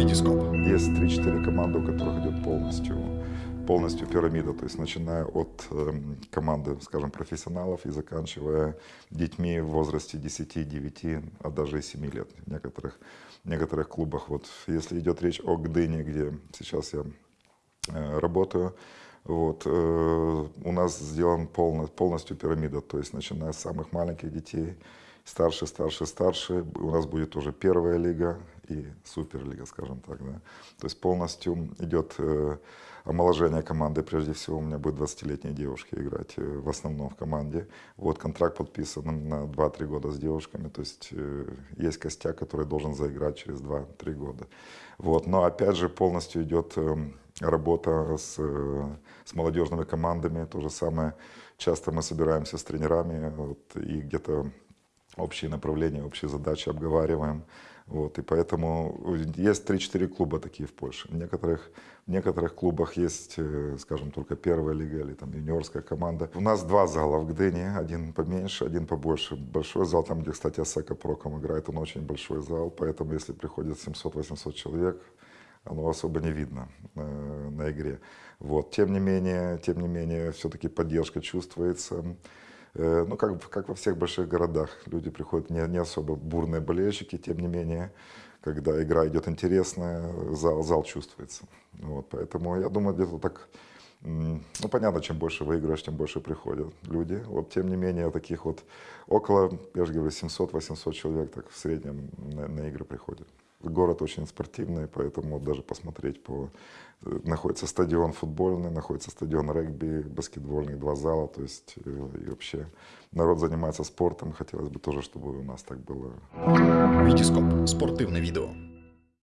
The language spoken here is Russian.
Витископ. Есть 3-4 команды, у которых идет полностью, полностью пирамида, то есть начиная от эм, команды, скажем, профессионалов и заканчивая детьми в возрасте 10, 9, а даже и 7 лет в некоторых, в некоторых клубах. Вот если идет речь о Гдыне, где сейчас я э, работаю, вот, э, у нас сделан полно, полностью пирамида, то есть начиная с самых маленьких детей, старше, старше, старше, у нас будет уже первая лига и суперлига, скажем так, да. То есть полностью идет э, омоложение команды, прежде всего у меня будет 20-летние девушки играть э, в основном в команде. Вот контракт подписан на 2-3 года с девушками, то есть э, есть костяк, который должен заиграть через 2-3 года. Вот, но опять же полностью идет работа с, с молодежными командами, то же самое. Часто мы собираемся с тренерами вот, и где-то общие направления, общие задачи обговариваем. Вот, и поэтому есть 3-4 клуба такие в Польше. В некоторых, в некоторых клубах есть, э, скажем, только первая лига или там юниорская команда. У нас два зала в Гдыне, один поменьше, один побольше. Большой зал, там, где, кстати, Асека Проком играет, он очень большой зал, поэтому если приходит 700-800 человек, оно особо не видно э, на игре. Вот. Тем не менее, тем не менее, все-таки поддержка чувствуется. Э, ну, как, как во всех больших городах, люди приходят не, не особо бурные болельщики, тем не менее, когда игра идет интересная, зал, зал чувствуется. Вот, поэтому я думаю, где-то так, ну, понятно, чем больше выигрываешь, тем больше приходят люди. Вот, тем не менее, таких вот около, я же говорю, 700-800 человек так в среднем на, на игры приходят. Город очень спортивный, поэтому даже посмотреть по... Э, находится стадион футбольный, находится стадион регби, баскетбольный, два зала, то есть э, и вообще народ занимается спортом. Хотелось бы тоже, чтобы у нас так было. Витископ. Спортивне відео.